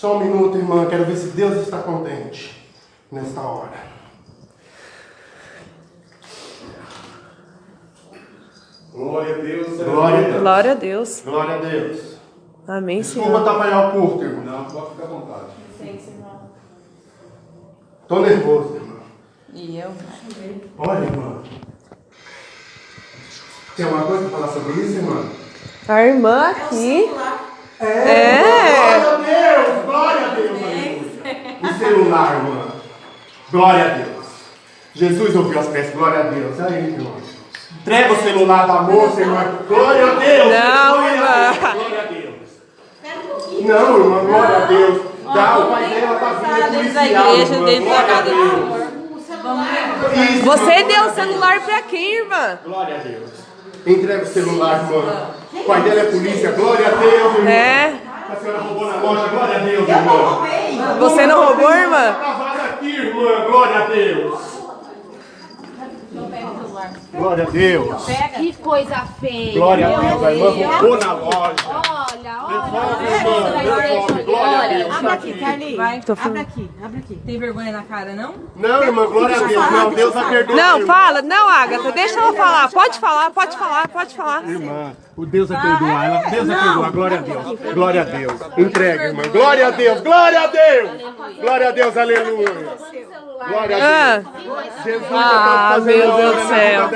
Só um minuto, irmã. Quero ver se Deus está contente nesta hora. Glória a Deus. Glória a Deus. Glória a Deus. Glória a Deus. Amém, Desculpa Senhor. atrapalhar o culto, irmão. Não, pode ficar à vontade. Tô nervoso, irmão. E eu? Olha, irmã. Tem alguma coisa para falar sobre isso, irmã? A irmã aqui. Glória É. a Deus! Glória a Deus! aleluia. O celular, irmã. Glória a Deus. Jesus ouviu as peças. Glória a Deus. Aí, irmã. Entrega o celular da moça, irmã. Glória a Deus! Não, glória irmã. A Deus. Glória a Deus. Não, irmã. Glória a Deus. Dá, o pai dela tá vindo Dentro da policial, igreja, irmã. dentro da Glória a casa Deus. Isso, Você deu o celular pra quem, irmã? Glória a Deus. Entrega o celular, irmã. O pai dela é polícia. Glória a Deus, irmã. É. A senhora roubou na loja. Glória a Deus, irmã. Você não roubou, irmã? Gravada aqui, irmã. Glória a Deus. Glória a Deus. Que coisa feia. Glória a Deus. A irmã roubou na loja. Olha, olha. Devolve, irmã. Devolve. Glória a Deus. Abre aqui, Carlinhos. Vai. Tô Abre falando. aqui, abre aqui. Tem vergonha na cara, não? Não, irmã. Glória a Deus. Não, Deus a perdoa. Não, fala. Não, Agatha, deixa ela falar. Pode falar, pode falar, pode falar. Irmã, o Deus a perdoar. Ela, Deus a perdoar. Glória a Deus. Glória a Deus. Entrega, irmã. Glória a Deus. Glória a Deus. Glória a Deus. Aleluia. Glória a Ah, Deus. Jesus Ah, está fazendo meu Deus do céu.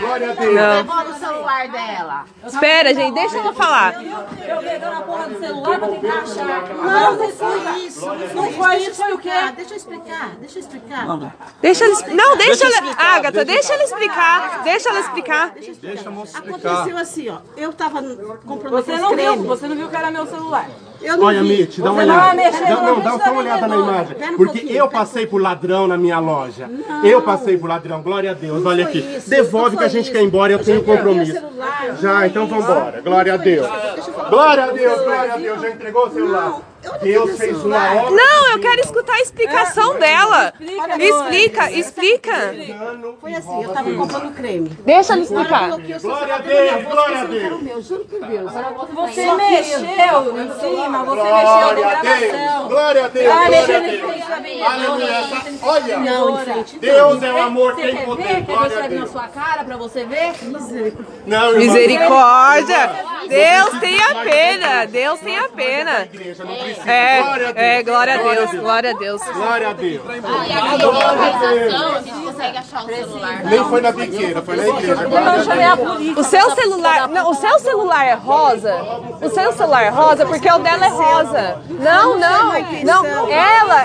Glória a Deus. não. Devolve o celular dela. Espera, gente, deixa ela falar. Eu pegando a porra do celular pra tentar achar. Não, não foi isso. Não foi isso, foi o quê? Deixa eu explicar, deixa eu explicar. Deixa ela. Não, deixa ela. Agatha, deixa ela explicar. Deixa ela explicar. Deixa a moça explicar. Aconteceu assim, ó. Eu tava comprando Você não viu, você não viu que era meu celular. Eu não Olha, vi. Mitch, dá uma Você não olhada. vai mexer Dá- no não, vídeo dá só uma olhada na imagem. Pera um Porque pouquinho, eu pera. passei por ladrão na minha loja. Eu passei por ladrão, glória a Deus. Olha foi aqui. isso, Devolve não que a gente isso. quer ir embora, eu tenho peguei o compromisso. celular, não Já, então isso. vambora. Glória a Deus. Glória a Deus, glória a Deus. Já entregou o celular? Eu não Deus fez uma obra. Não, eu quero escutar a explicação dela. Explica, explica. Foi assim, eu tava comprando creme. Deixa que eu explicar. Glória a Deus, eu glória a que Deus. o meu, juro por Deus. Você mexeu em cima, você mexeu na gravação. Glória a Deus. Ah, Glória a Deus. Aleluia. Olha. Deus é o amor, Você tem poder. Quer a escrever na sua cara pra você ver? Irmã. Misericórdia. Deus tenha pena. Deus tenha pena. Precisa. É, Glória a Deus. é, glória a Deus, glória a Deus. Glória a Deus. Aqui na localização, a gente consegue achar o celular. Nem foi na biqueira, foi na igreja. O seu celular, não, o seu celular é rosa? O seu celular é rosa porque o dela é rosa. Não, não, não. Ela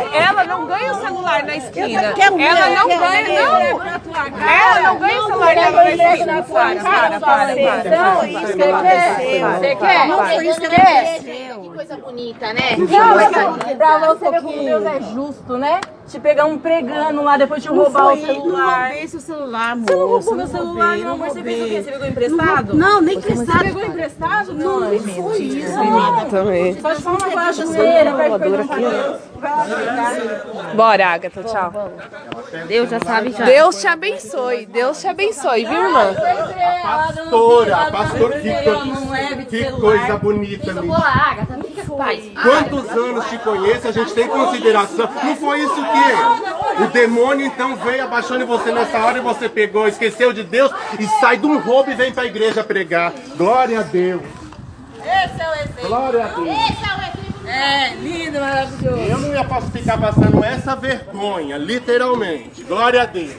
não ganha o celular na esquina. Ela não ganha, não. Ela não ganha o celular na esquina. Para, para, para, para. Isso que aconteceu. Você quer? Não foi isso que aconteceu. Que coisa bonita, né? Não, pra você como Deus é justo, né? Te pegar um pregando lá, depois te roubar o Não celular. roubei seu celular, moço. Você não roubou meu não celular, roubei, meu amor. Você fez o quê? Você pegou emprestado? Não, nem Você emprestado. pegou emprestado? Não, Não foi isso. Também. Só perdão pra Deus. Vai pegar. Bora, Agatha, tchau. Deus já sabe já. Deus te abençoe, Deus te abençoe, viu, irmã? Pastora, pastor, que, co- que coisa bonita, Mitch. lá, Agatha, paz. Quantos anos te conheço, a gente tem consideração. Não foi isso que? O demônio então veio abaixando em você nessa hora e você pegou, esqueceu de Deus e sai de um roubo e vem pra igreja pregar. Glória a Deus. Esse é o exemplo. Glória a Deus. É, lindo, maravilhoso. Eu não ia posso ficar passando essa vergonha, literalmente. Glória a Deus.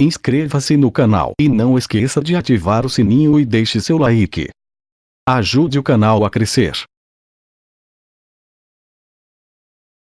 Inscreva-se no canal e não esqueça de ativar o sininho e deixe seu like. Ajude o canal a crescer.